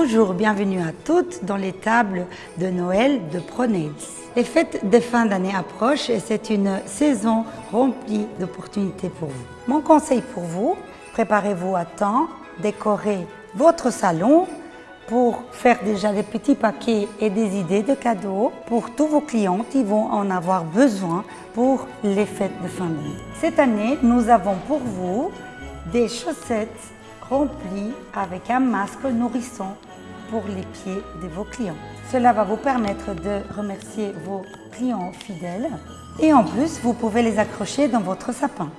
Bonjour, bienvenue à toutes dans les tables de Noël de ProNails. Les fêtes de fin d'année approchent et c'est une saison remplie d'opportunités pour vous. Mon conseil pour vous, préparez-vous à temps, décorez votre salon pour faire déjà des petits paquets et des idées de cadeaux pour tous vos clients qui vont en avoir besoin pour les fêtes de fin d'année. Cette année, nous avons pour vous des chaussettes remplies avec un masque nourrissant pour les pieds de vos clients. Cela va vous permettre de remercier vos clients fidèles et en plus, vous pouvez les accrocher dans votre sapin.